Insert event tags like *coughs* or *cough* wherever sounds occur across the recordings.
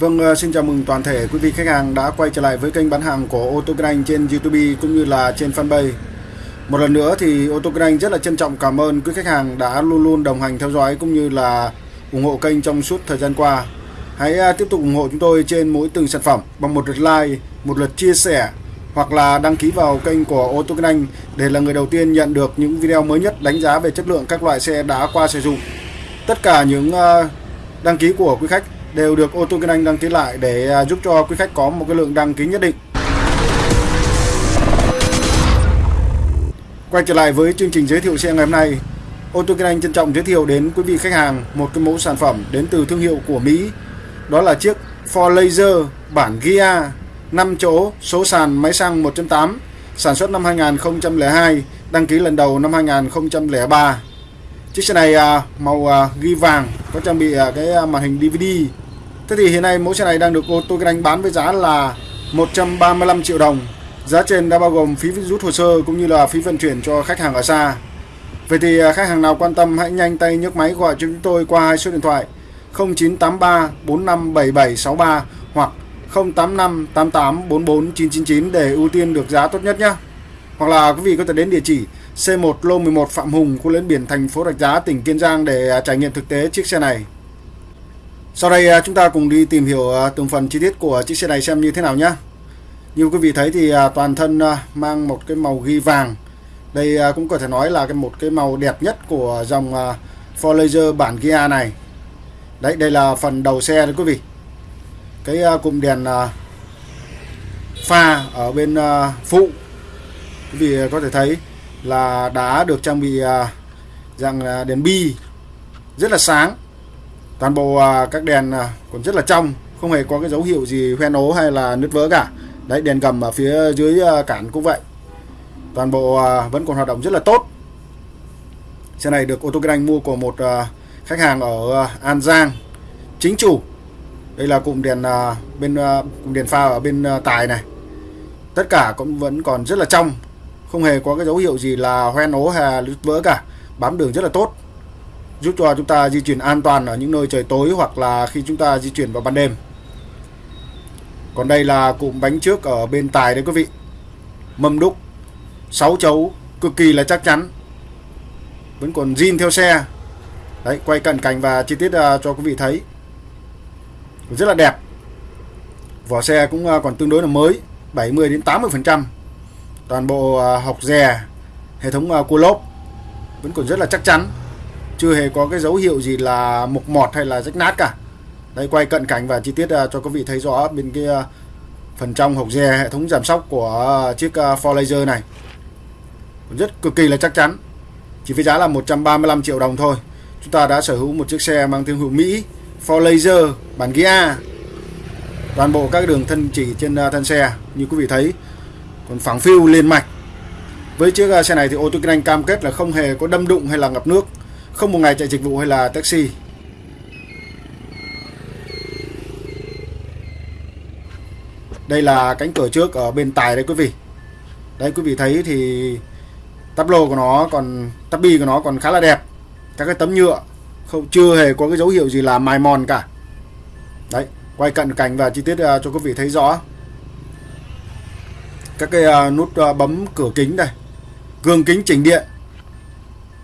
Vâng, ờ, xin chào mừng toàn thể quý vị khách hàng đã quay trở lại với kênh bán hàng của ô tô kinh anh trên YouTube cũng như là trên fanpage. Một lần nữa thì ô tô kinh anh rất là trân trọng cảm ơn quý khách hàng đã luôn luôn đồng hành theo dõi cũng như là ủng hộ kênh trong suốt thời gian qua. Hãy à, tiếp tục ủng hộ chúng tôi trên mỗi từng sản phẩm bằng một lượt like, một lượt chia sẻ hoặc là đăng ký vào kênh của ô tô kinh anh để là người đầu tiên nhận được những video mới nhất đánh giá về chất lượng các loại xe đã qua sử dụng. Tất cả những à, đăng ký của quý khách đều được ô tô kinh anh đăng ký lại để à, giúp cho quý khách có một cái lượng đăng ký nhất định. Quay trở lại với chương trình giới thiệu xe ngày hôm nay, ô tô kinh anh trân trọng giới thiệu đến quý vị khách hàng một cái mẫu sản phẩm đến từ thương hiệu của Mỹ. Đó là chiếc Ford Laser bản Gia 5 chỗ, số sàn máy xăng 1.8, sản xuất năm 2002, đăng ký lần đầu năm 2003. Chiếc xe này à, màu à, ghi vàng, có trang bị à, cái à, màn hình DVD Thế thì hiện nay mẫu xe này đang được ô tô kinh anh bán với giá là 135 triệu đồng. Giá trên đã bao gồm phí rút hồ sơ cũng như là phí vận chuyển cho khách hàng ở xa. Vậy thì à, khách hàng nào quan tâm hãy nhanh tay nhấc máy gọi cho chúng tôi qua hai số điện thoại 0983 457763 hoặc 085 88 44 999 để ưu tiên được giá tốt nhất nhé. Hoặc là quý vị có thể đến địa chỉ C1 Lô 11 Phạm Hùng, khu lẫn biển thành phố Rạch Giá, tỉnh Kiên Giang để à, trải nghiệm thực tế chiếc xe này. Sau đây à, chúng ta cùng đi tìm hiểu à, từng phần chi tiết của chiếc xe này xem như thế nào nhé. Như quý vị thấy thì à, toàn thân mang một cái màu ghi vàng. Đây cũng có thể nói là cái một cái màu đẹp nhất của dòng Ford Laser bản Gia này. Đấy, đây là phần đầu xe đấy quý vị. Cái cụm đèn pha ở bên phụ quý vị có thể thấy là đã được trang bị dạng đèn bi rất là sáng toàn bộ à, các đèn à, còn rất là trong, không hề có cái dấu hiệu gì hoen ố hay là nứt vỡ cả. Đấy, đèn gầm ở phía dưới à, cản cũng vậy. Toàn bộ vẫn còn hoạt động rất là tốt. Xe này được ô tô kinh anh mua của một khách hàng ở An Giang, chính chủ. Đây là cụm đèn bên cụm đèn pha ở bên tài này. Tất cả cũng vẫn còn rất là trong, không hề có cái dấu hiệu gì là hoen ố hay là nứt vỡ cả. Bám đường rất là tốt giúp cho chúng ta di chuyển an toàn ở những nơi trời tối hoặc là khi chúng ta di chuyển vào ban đêm. Còn đây là cụm bánh trước ở bên tài đấy quý vị. Mâm đúc 6 chấu cực kỳ là chắc chắn. Vẫn còn zin theo xe. Đấy quay cận cảnh và chi tiết uh, cho quý vị thấy. Rất là đẹp. Vỏ xe cũng uh, còn tương đối là mới 70 đến 80 phần trăm. Toàn bộ uh, học rè hệ thống uh, cua lốp vẫn còn rất là chắc chắn chưa hề có cái dấu hiệu gì là mục mọt hay là rách nát cả. Đây quay cận cảnh và chi tiết à, cho quý vị thấy rõ bên cái à, phần trong hộc dè, hệ thống giảm sóc của à, chiếc For Ford Laser này. Rất cực kỳ là chắc chắn. Chỉ với giá là 135 triệu đồng thôi. Chúng ta đã sở hữu một chiếc xe mang thương hiệu Mỹ, Ford Laser, bản Gia toàn bộ các đường thân chỉ trên thân xe, như quý vị thấy. Còn phẳng phiu liền mạch. Với chiếc xe này thì ô tô kinh anh cam kết là không hề có đâm đụng hay là ngập nước không một ngày chạy dịch vụ hay là taxi. Đây là cánh cửa trước ở bên tài đấy quý vị. Đấy quý vị thấy thì tắp lô của nó còn tắp bi của nó còn khá là đẹp. Các cái tấm nhựa không chưa hề có cái dấu hiệu gì là mài mòn cả. Đấy quay cận cảnh và chi tiết uh, cho quý vị thấy rõ. Các cái uh, nút uh, bấm cửa kính đây. Gương kính chỉnh điện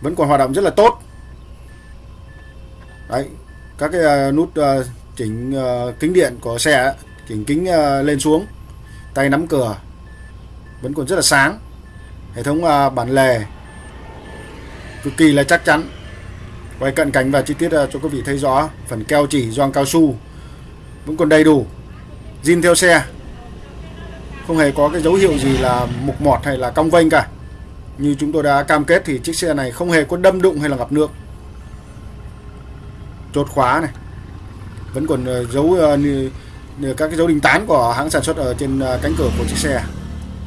vẫn còn hoạt động rất là tốt đấy, các cái ờ, nút ờ, chỉnh ờ, kính điện của xe chỉnh kính lên xuống, tay nắm cửa, vẫn còn rất là sáng. Hệ thống bản lề cực kỳ là chắc chắn. Quay cận cảnh và chi tiết cho quý vị thấy rõ, phần keo chỉ gioăng cao su vẫn còn đầy đủ. Zin theo xe, không hề có cái dấu hiệu gì là mục mọt hay là cong vênh cả. Như chúng tôi đã cam kết thì chiếc xe này không hề có đâm đụng hay là ngập nước chốt khóa này. Vẫn còn ờ, dấu ờ, các cái dấu đinh tán của hãng sản xuất ở trên ờ, cánh cửa của chiếc xe.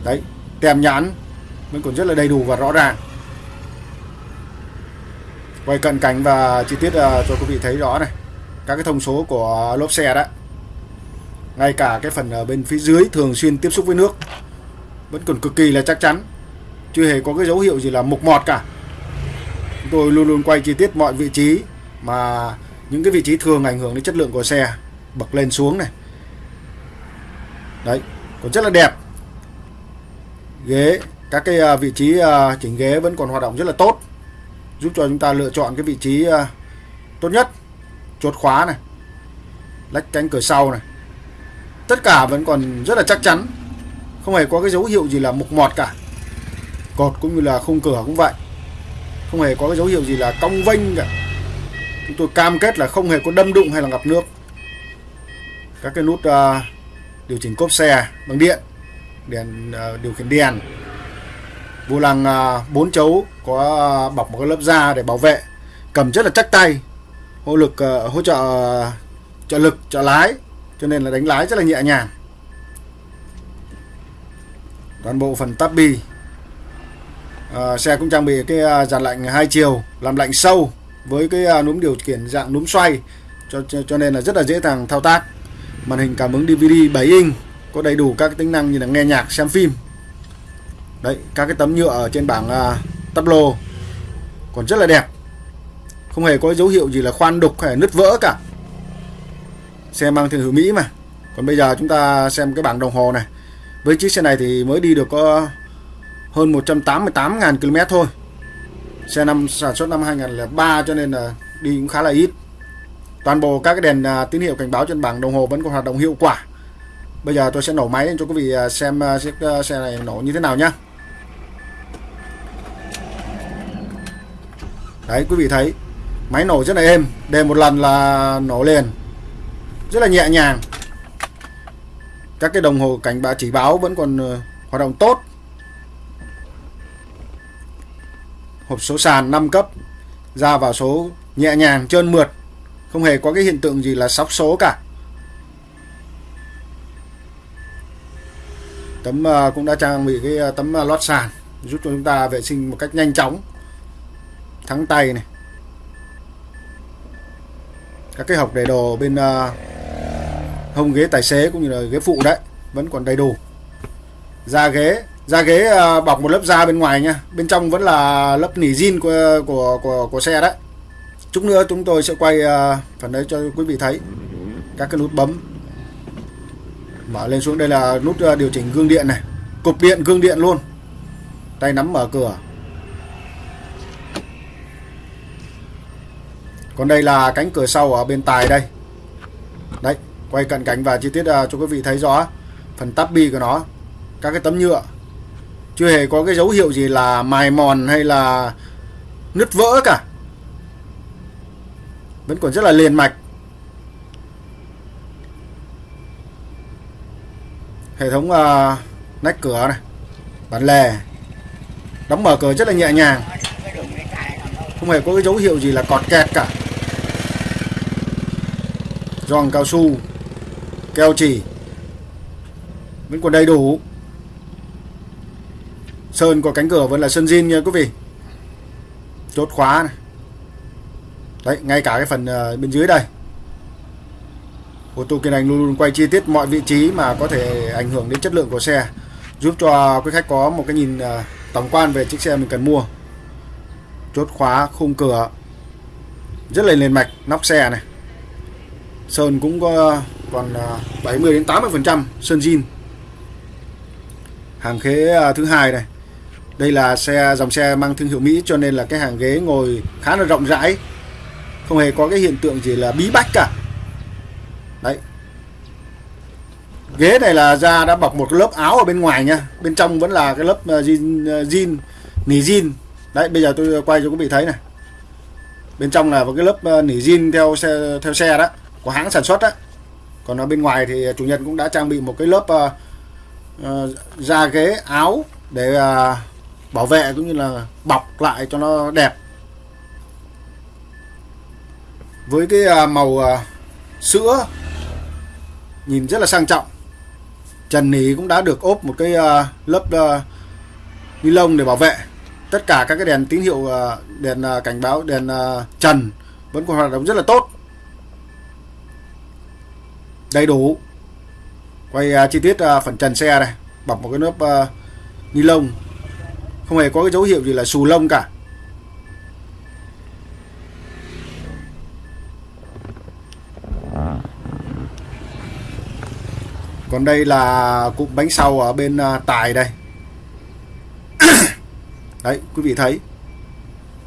Đấy, tem nhãn vẫn còn rất là đầy đủ và rõ ràng. Quay cận cảnh và chi tiết cho quý vị thấy rõ này. Các cái thông số của lốp xe đó. Ngay cả cái phần ở bên phía dưới thường xuyên tiếp xúc với nước. Vẫn còn cực kỳ là chắc chắn. Chưa hề có cái dấu hiệu gì là mục mọt cả. Chúng tôi luôn luôn quay chi tiết mọi vị trí mà những cái vị trí thường ảnh hưởng đến chất lượng của xe bậc lên xuống này. Đấy, còn rất là đẹp. Ghế, các cái à, vị trí à, chỉnh ghế vẫn còn hoạt động rất là tốt, giúp cho chúng ta lựa chọn cái vị trí à, tốt nhất. Chốt khóa này, lách cánh cửa sau này. Tất cả vẫn còn rất là chắc chắn, không hề có cái dấu hiệu gì là mục mọt cả. Cột cũng như là khung cửa cũng vậy. Không hề có cái dấu hiệu gì là cong vênh cả chúng tôi cam kết là không hề có đâm đụng hay là ngập nước. Các cái nút uh, điều chỉnh cốp xe bằng điện đèn uh, điều khiển đèn. Vô lăng à, uh, 4 chấu có uh, bọc một cái lớp da để bảo vệ. Cầm rất là chắc tay hỗ lực uh, hỗ trợ uh, trợ lực trợ lái. Cho nên là đánh lái rất là nhẹ nhàng. Toàn bộ phần tắp bi à, xe cũng trang bị cái uh, dàn lạnh hai chiều làm lạnh sâu với cái uh, núm điều khiển dạng núm xoay cho, cho cho nên là rất là dễ dàng thao tác. Màn hình cảm ứng DVD 7 inch có đầy đủ các tính năng như là nghe nhạc xem phim. Đấy các cái tấm nhựa ở trên bảng uh, tắp lô còn rất là đẹp. Không hề có dấu hiệu gì là khoan đục hay nứt vỡ cả. Xe mang thương hiệu Mỹ mà. Còn bây giờ chúng ta xem cái bảng đồng hồ này. Với chiếc xe này thì mới đi được có hơn 188.000 km thôi xe năm sản xuất năm 2003 cho nên là đi cũng khá là ít. Toàn bộ các cái đèn à, tín hiệu cảnh báo trên bảng đồng hồ vẫn còn hoạt động hiệu quả. Bây giờ tôi sẽ nổ máy cho quý vị à, xem à, chiếc à, xe này nổ như thế nào nhá. Đấy quý vị thấy máy nổ rất là êm đề một lần là nổ liền. Rất là nhẹ nhàng. Các cái đồng hồ cảnh báo chỉ báo vẫn còn hoạt động tốt. Hộp số sàn 5 cấp ra vào số nhẹ nhàng trơn mượt, không hề có cái hiện tượng gì là sóc số cả. Tấm ờ, cũng đã trang bị cái ờ, tấm ờ, lót sàn giúp cho chúng ta vệ sinh một cách nhanh chóng, thắng tay này. Các cái hộc để đồ bên hông ghế tài xế cũng như là ghế phụ đấy, vẫn còn đầy đủ. Da ghế da ghế à, bọc một lớp da bên ngoài nha. Bên trong vẫn là lớp nỉ zin của của của, của xe đấy. Chút nữa chúng tôi sẽ quay à, phần đấy cho quý vị thấy. Các cái nút bấm. Mở lên xuống. Đây là nút à, điều chỉnh gương điện này. Cục điện gương điện luôn. Tay nắm mở cửa. Còn đây là cánh cửa sau ở bên tài đây. Đấy quay cận cảnh và chi tiết cho quý vị thấy rõ phần tắp bi của nó. Các cái tấm nhựa chưa hề có cái dấu hiệu gì là mài mòn hay là nứt vỡ cả. Vẫn còn rất là liền mạch. Hệ thống uh, nách cửa này bản lề đóng mở cửa rất là nhẹ nhàng. Không hề có cái dấu hiệu gì là cọt kẹt cả. Giòn cao su keo chỉ vẫn còn đầy đủ sơn của cánh cửa vẫn là sơn zin nha quý vị. Chốt khóa này. Đấy, ngay cả cái phần ờ, bên dưới đây. Ô tô kiên anh luôn luôn quay chi tiết mọi vị trí mà có thể ảnh hưởng đến chất lượng của xe, giúp cho quý khách có một cái nhìn ờ, tổng quan về chiếc xe mình cần mua. Chốt khóa, khung cửa. Rất là liền mạch, nóc xe này. Sơn cũng có, còn ờ, 70 đến 80 phần trăm sơn zin hàng ghế thứ hai này đây là xe dòng xe mang thương hiệu Mỹ cho nên là cái hàng ghế ngồi khá là rộng rãi. Không hề có cái hiện tượng gì là bí bách cả. Đấy. Ghế này là da đã bọc một lớp áo ở bên ngoài nha. Bên trong vẫn là cái lớp ờ, jean jean ờ, nỉ jean đấy bây giờ tôi quay cho quý vị thấy này. Bên trong là một cái lớp ờ, nỉ jean theo xe theo xe đó của hãng sản xuất đó còn ở bên ngoài thì chủ nhân cũng đã trang bị một cái lớp uh, uh, da ghế áo để uh, bảo vệ cũng như là bọc lại cho nó đẹp. Với cái à, màu à, sữa nhìn rất là sang trọng. Trần nỉ cũng đã được ốp một cái à, lớp ni lông để bảo vệ. Tất cả các cái đèn tín hiệu đèn cảnh báo, đèn trần vẫn còn hoạt động rất là tốt. Đầy đủ. Quay chi tiết phần trần xe này bọc một cái lớp ni lông không hề có cái dấu hiệu gì là xù lông cả. Còn đây là cụm bánh sau ở bên à, tài đây. *coughs* Đấy, quý vị thấy.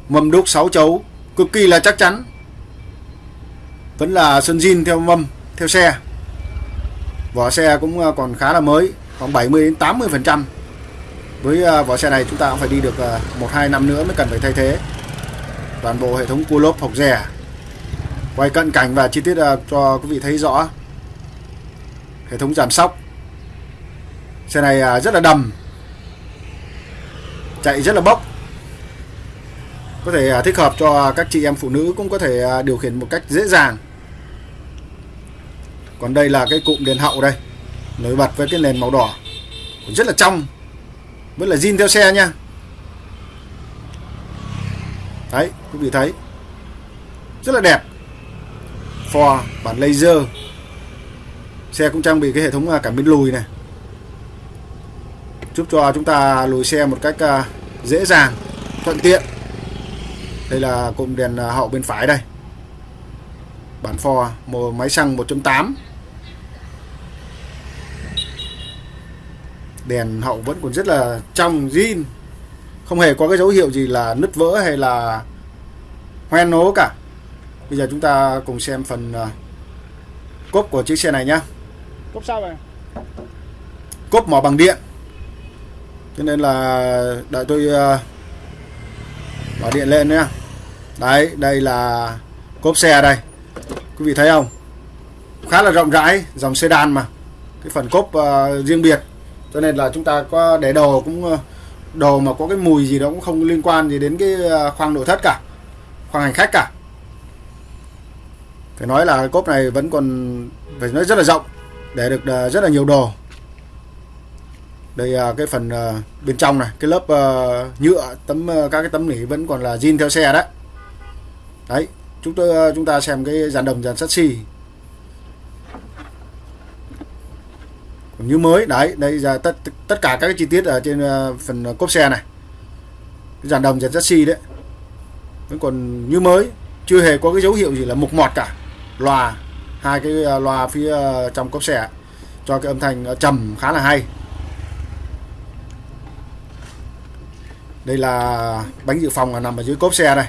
Mâm đúc 6 chấu, cực kỳ là chắc chắn. Vẫn là sơn zin theo mâm, theo xe. Vỏ xe cũng à, còn khá là mới, khoảng 70 đến 80 phần trăm với à, vỏ xe này chúng ta cũng phải đi được à, một, hai năm nữa mới cần phải thay thế. Toàn bộ hệ thống cua lốp học rẻ. Quay cận cảnh và chi tiết à, cho quý vị thấy rõ. Hệ thống giảm sóc. Xe này rất là đầm. Chạy rất là bốc. Có thể thích hợp cho các chị em phụ nữ cũng có thể điều khiển một cách dễ dàng. Còn đây là cái cụm đèn hậu đây. Nổi bật với cái nền màu đỏ. Rất là trong vẫn là zin theo xe nha. Đấy, quý vị thấy. Rất là đẹp. Ford bản laser. Xe cũng trang bị cái hệ thống à, cảm biến lùi này. Giúp cho chúng ta lùi xe một cách à, dễ dàng, thuận tiện. Đây là cụm đèn à, hậu bên phải đây. Bản Ford một máy xăng 1.8 đèn hậu vẫn còn rất là trong zin. Không hề có cái dấu hiệu gì là nứt vỡ hay là hoen nố cả. Bây giờ chúng ta cùng xem phần à, cốp của chiếc xe này nhá. Cốp sao vậy cốp mỏ bằng điện. Cho nên là đợi tôi mở điện lên nhé đấy đây là cốp xe đây. Quý vị thấy không? Khá là rộng rãi dòng sedan mà. Cái phần cốp uh, riêng biệt cho nên là chúng ta có để đồ cũng ờ, đồ mà có cái mùi gì đó cũng không liên quan gì đến cái ờ, khoang nội thất cả, khoang hành khách cả. Phải nói là cốp này vẫn còn phải nói rất là rộng, để được ờ, rất là nhiều đồ. Đây cái phần bên trong này, cái lớp nhựa, tấm các cái tấm nỉ vẫn còn là zin theo xe đấy. Đấy, chúng tôi chúng ta xem cái dàn đồng, dàn sắt xi. Như mới. Đấy, đây là tất tất cả các cái chi tiết ở trên ờ, phần cốp xe này. Cái dàn đồng dàn chassis xi đấy. Vẫn còn như mới, chưa hề có cái dấu hiệu gì là mục mọt cả. Loa, hai cái ờ, loa phía ờ, trong cốp xe cho cái âm thanh trầm khá là hay. Đây là bánh dự phòng là nằm ở dưới cốp xe đây.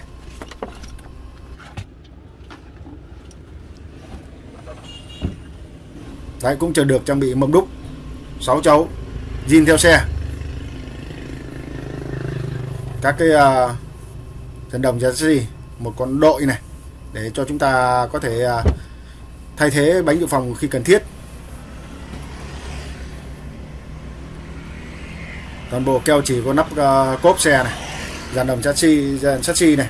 Đấy, cũng chờ được trang bị mâm đúc. 6 chấu zin theo xe. Các cái uh, đồng đồng gì một con đội này để cho chúng ta có thể uh, thay thế bánh dự phòng khi cần thiết. Toàn bộ keo chỉ có nắp uh, cốp xe này dàn đồng chassis dàn chassis này.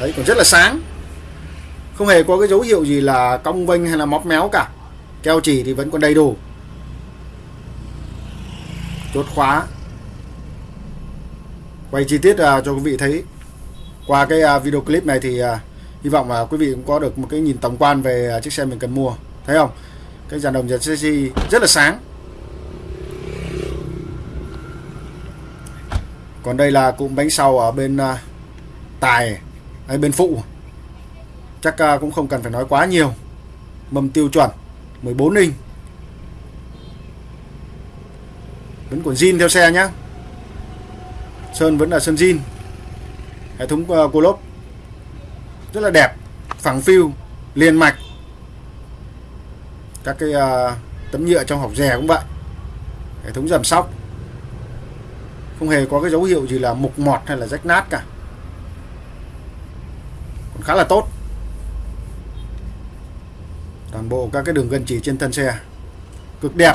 Đấy còn rất là sáng. Không hề có cái dấu hiệu gì là cong vênh hay là móc méo cả. Keo chỉ thì vẫn còn đầy đủ chốt khóa. Quay chi tiết à, cho quý vị thấy. Qua cái à, video clip này thì à, hy vọng là quý vị cũng có được một cái nhìn tổng quan về à, chiếc xe mình cần mua. Thấy không? Cái dàn đồng dàn chassis rất là sáng. Còn đây là cụm bánh sau ở bên à, tài hay bên phụ. Chắc à, cũng không cần phải nói quá nhiều. Mâm tiêu chuẩn 14 inch. Vẫn còn zin theo xe nhá. Sơn vẫn là sơn zin. Hệ thống ờ, uh, cô lốp. Rất là đẹp phẳng phiu liền mạch. Các cái uh, tấm nhựa trong hộc rè cũng vậy. Hệ thống giảm sóc. Không hề có cái dấu hiệu gì là mục mọt hay là rách nát cả. Còn khá là tốt. Toàn bộ các cái đường gân chỉ trên thân xe. Cực đẹp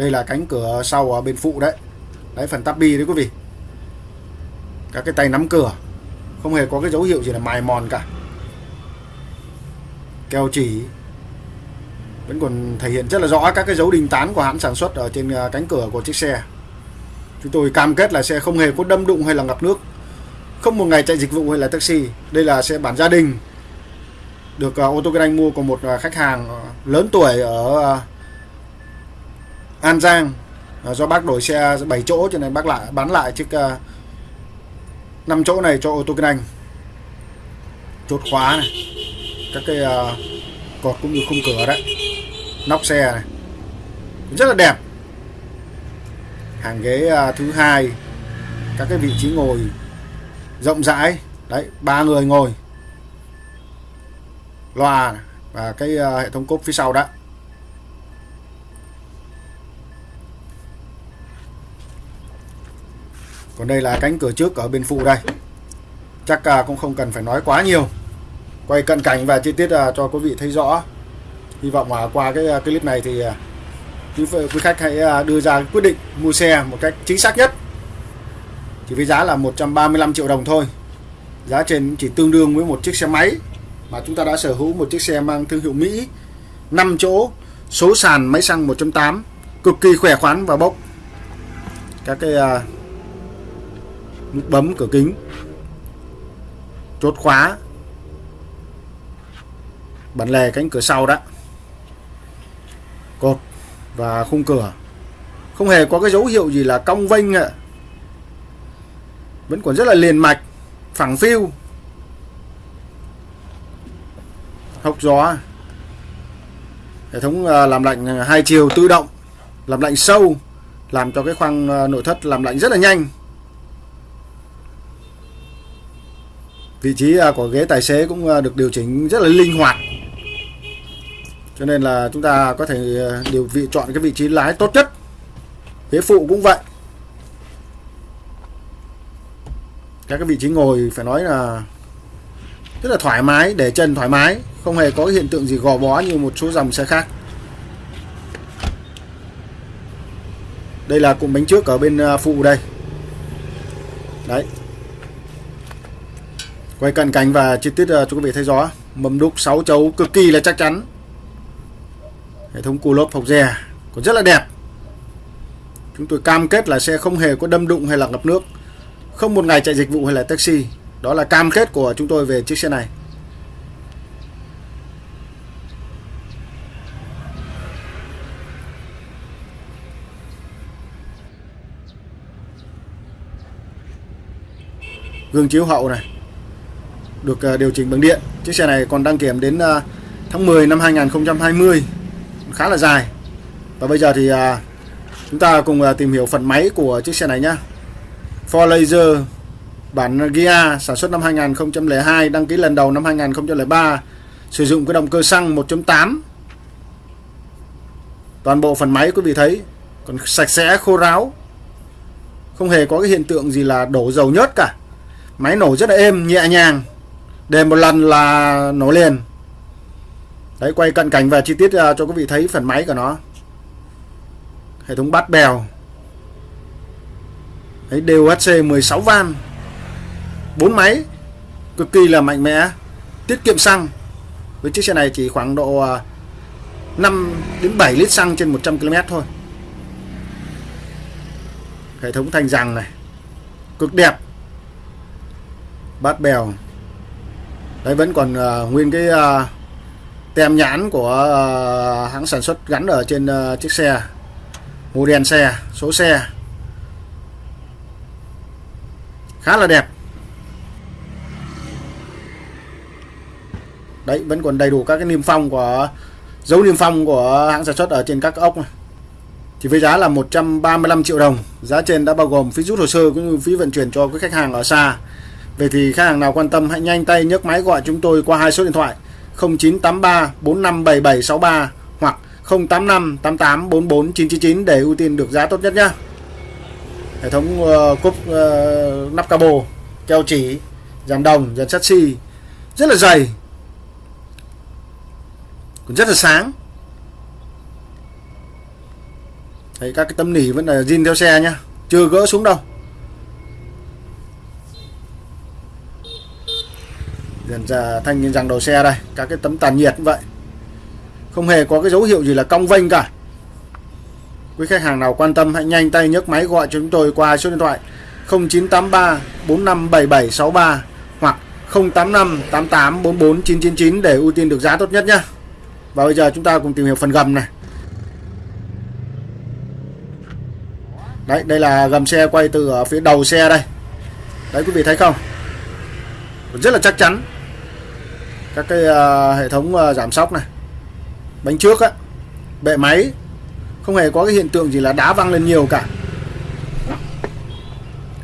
đây là cánh cửa sau ở bên phụ đấy. Đấy, phần tabi đấy quý vị. Các cái tay nắm cửa. Không hề có cái dấu hiệu gì là mài mòn cả. Keo chỉ. Vẫn còn thể hiện rất là rõ các cái dấu đình tán của hãng sản xuất ở trên à, cánh cửa của chiếc xe. Chúng tôi cam kết là xe không hề có đâm đụng hay là ngập nước. Không một ngày chạy dịch vụ hay là taxi. Đây là xe bản gia đình được ô tô kinh anh mua của một à, khách hàng à, lớn tuổi ở An Giang. Ờ, do bác đổi xe 7 chỗ cho nên bác lại bán lại chiếc ờ, uh, 5 chỗ này cho ô tô kinh anh. Chốt khóa này. Các cái uh, cột cũng như khung cửa đấy. Nóc xe này. Rất là đẹp. Hàng ghế uh, thứ hai. Các cái vị trí ngồi rộng rãi. Đấy ba người ngồi. Loa và cái uh, hệ thống cốp phía sau đó. Còn đây là cánh cửa trước ở bên phụ đây. Chắc uh, cũng không cần phải nói quá nhiều. Quay cận cảnh và chi tiết à, cho quý vị thấy rõ. Hy vọng uh, qua cái clip này thì quý, quý khách hãy đưa ra quyết định mua xe một cách chính xác nhất. Chỉ với giá là 135 triệu đồng thôi. Giá trên chỉ tương đương với một chiếc xe máy mà chúng ta đã sở hữu một chiếc xe mang thương hiệu Mỹ. 5 chỗ số sàn máy xăng 1.8 cực kỳ khỏe khoắn và bốc. Các cái uh, nút bấm cửa kính. Chốt khóa. Bản lề cánh cửa sau đó. Cột và khung cửa. Không hề có cái dấu hiệu gì là cong vênh ạ. Vẫn còn rất là liền mạch, phẳng phiu. Hốc gió. Hệ thống à, làm lạnh hai chiều tự động, làm lạnh sâu, làm cho cái khoang à, nội thất làm lạnh rất là nhanh. Vị trí à, của ghế tài xế cũng à, được điều chỉnh rất là linh hoạt. Cho nên là chúng ta có thể à, điều vị, chọn cái vị trí lái tốt nhất. Ghế phụ cũng vậy. Các cái vị trí ngồi phải nói là rất là thoải mái, để chân thoải mái, không hề có hiện tượng gì gò bó như một số dòng xe khác. Đây là cụm bánh trước ở bên phụ đây. Đấy quay cận cảnh và chi tiết ờ, cho quý vị thấy rõ mâm đúc 6 chấu cực kỳ là chắc chắn. Hệ thống cù lốp phọc dè còn rất là đẹp. Chúng tôi cam kết là xe không hề có đâm đụng hay là ngập nước. Không một ngày chạy dịch vụ hay là taxi. Đó là cam kết của chúng tôi về chiếc xe này. Gương chiếu hậu này được à, điều chỉnh bằng điện. Chiếc xe này còn đăng kiểm đến à, tháng 10 năm 2020 khá là dài. Và bây giờ thì à, chúng ta cùng tìm hiểu phần máy của chiếc xe này nhé Ford Laser, bản Gia sản xuất năm 2002 đăng ký lần đầu năm 2003 sử dụng cái động cơ xăng 1.8 toàn bộ phần máy quý vị thấy, còn sạch sẽ, khô ráo. Không hề có cái hiện tượng gì là đổ dầu nhớt cả. Máy nổ rất là êm, nhẹ nhàng để một lần là nổ liền. Đấy, quay cận cảnh và chi tiết à, cho quý vị thấy phần máy của nó. Hệ thống bát bèo. Đấy DOHC 16 van. Bốn máy, cực kỳ là mạnh mẽ, tiết kiệm xăng. Với chiếc xe này chỉ khoảng độ à, 5 đến 7 lít xăng trên 100 km thôi. Hệ thống thanh rằng này, cực đẹp. Bát bèo đấy vẫn còn uh, nguyên cái uh, tem nhãn của uh, hãng sản xuất gắn ở trên uh, chiếc xe model xe số xe. Khá là đẹp. Đấy vẫn còn đầy đủ các cái niêm phong của dấu niêm phong của hãng sản xuất ở trên các ốc này. Với giá là 135 triệu đồng. Giá trên đã bao gồm phí rút hồ sơ cũng như phí vận chuyển cho các khách hàng ở xa. Vậy thì khách hàng nào quan tâm hãy nhanh tay nhấc máy gọi chúng tôi qua hai số điện thoại 0983 457763 hoặc 085 88 44 999 để ưu tiên được giá tốt nhất nhé. Hệ thống ờ, uh, cúp uh, ờ, nắp cabo, keo chỉ, dàn đồng, dàn sắt xi rất là dày. Còn rất là sáng. Đấy, các cái tấm nỉ vẫn là zin theo xe nhá, chưa gỡ xuống đâu. Dần ra thanh rằng đầu xe đây Các cái tấm tàn nhiệt như vậy Không hề có cái dấu hiệu gì là cong vênh cả Quý khách hàng nào quan tâm hãy nhanh tay nhấc máy gọi cho chúng tôi qua số điện thoại 0983 457763 hoặc 085 88 44 999 để ưu tiên được giá tốt nhất nhé. Và bây giờ chúng ta cùng tìm hiểu phần gầm này. Đấy, đây là gầm xe quay từ ở phía đầu xe đây. Đấy quý vị thấy không? Rất là chắc chắn các cái uh, hệ thống uh, giảm sóc này bánh trước á bệ máy không hề có cái hiện tượng gì là đá văng lên nhiều cả.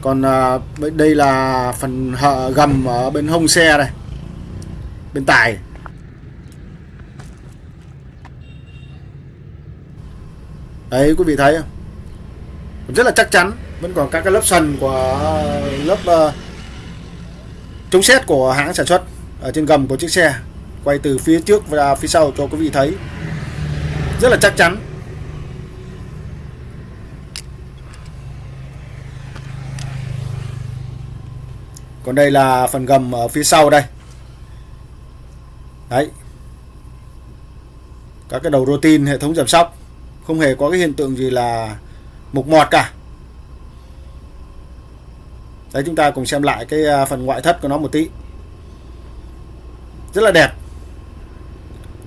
Còn uh, đây là phần hở gầm ở bên hông xe này bên tải. Đấy quý vị thấy không? Rất là chắc chắn vẫn còn các cái lớp sần của lớp uh, chống xét của hãng sản xuất ở trên gầm của chiếc xe, quay từ phía trước và phía sau cho quý vị thấy. Rất là chắc chắn. Còn đây là phần gầm ở phía sau đây. Đấy. Các cái đầu rotin hệ thống giảm sóc, không hề có cái hiện tượng gì là mục mọt cả. Đấy, chúng ta cùng xem lại cái à, phần ngoại thất của nó một tí rất là đẹp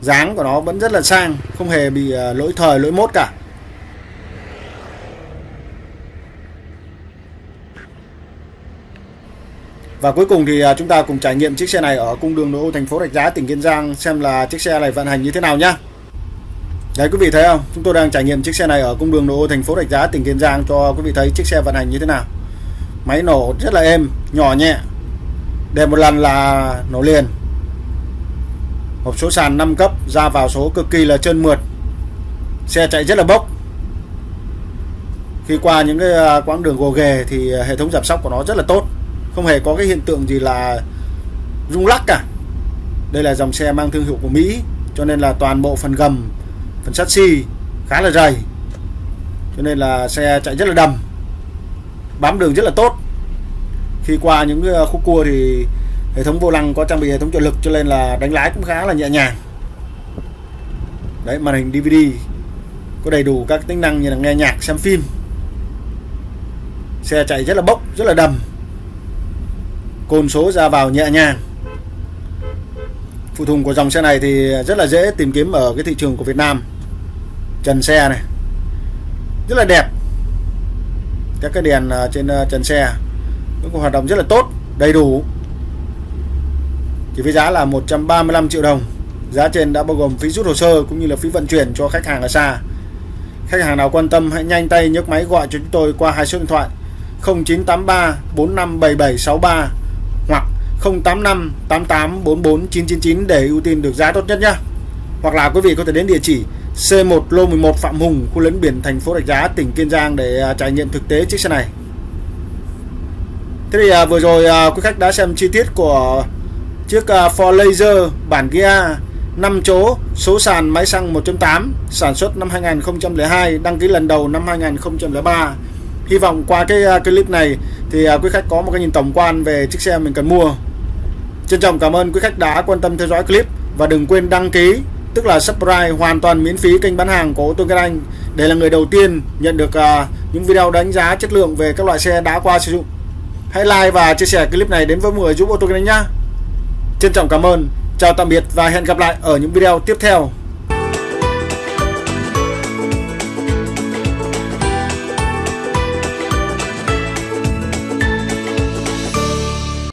dáng của nó vẫn rất là sang không hề bị à, lỗi thời lỗi mốt cả Và cuối cùng thì à, chúng ta cùng trải nghiệm chiếc xe này ở cung đường nội ô thành phố Rạch Giá tỉnh Kiên Giang xem là chiếc xe này vận hành như thế nào nhá. Đấy quý vị thấy không? Chúng tôi đang trải nghiệm chiếc xe này ở cung đường nội ô thành phố Rạch Giá tỉnh Kiên Giang cho quý vị thấy chiếc xe vận hành như thế nào. Máy nổ rất là êm, nhỏ nhẹ. Để một lần là nổ liền. Hộp số sàn 5 cấp, ra vào số cực kỳ là trơn mượt. Xe chạy rất là bốc. Khi qua những cái à, quãng đường gồ ghề thì hệ thống giảm sóc của nó rất là tốt. Không hề có cái hiện tượng gì là rung lắc cả. Đây là dòng xe mang thương hiệu của Mỹ cho nên là toàn bộ phần gầm phần sắt xi khá là dày. Cho nên là xe chạy rất là đầm. Bám đường rất là tốt. Khi qua những à, khúc cua thì hệ thống vô lăng có trang bị hệ thống trợ lực cho nên là đánh lái cũng khá là nhẹ nhàng. Đấy, màn hình DVD có đầy đủ các tính năng như là nghe nhạc, xem phim. Xe chạy rất là bốc, rất là đầm. Côn số ra vào nhẹ nhàng. Phụ thùng của dòng xe này thì rất là dễ tìm kiếm ở cái thị trường của Việt Nam. Trần xe này. Rất là đẹp. Các cái đèn à, trên à, trần xe cũng hoạt động rất là tốt, đầy đủ chỉ với giá là 135 triệu đồng giá trên đã bao gồm phí rút hồ sơ cũng như là phí vận chuyển cho khách hàng ở xa khách hàng nào quan tâm hãy nhanh tay nhấc máy gọi cho chúng tôi qua hai số điện thoại 0983 457763 hoặc 085 88 44 999 để ưu tiên được giá tốt nhất nhé. Hoặc là quý vị có thể đến địa chỉ C1 lô 11 Phạm Hùng, khu lấn biển thành phố Rạch Giá, tỉnh Kiên Giang để à, trải nghiệm thực tế chiếc xe này. Thế thì à, vừa rồi à, quý khách đã xem chi tiết của chiếc à, Ford Laser bản Gia 5 chỗ, số sàn máy xăng 1.8, sản xuất năm 2002, đăng ký lần đầu năm 2003 hy vọng qua cái uh, clip này thì uh, quý khách có một cái nhìn tổng quan về chiếc xe mình cần mua. Trân trọng cảm ơn quý khách đã quan tâm theo dõi clip và đừng quên đăng ký tức là subscribe hoàn toàn miễn phí kênh bán hàng của ô tô Anh để là người đầu tiên nhận được uh, những video đánh giá chất lượng về các loại xe đã qua sử dụng. Hãy like và chia sẻ clip này đến với mọi người giúp ô tô Anh nhé trân trọng cảm ơn. Chào tạm biệt và hẹn gặp lại ở những video tiếp theo.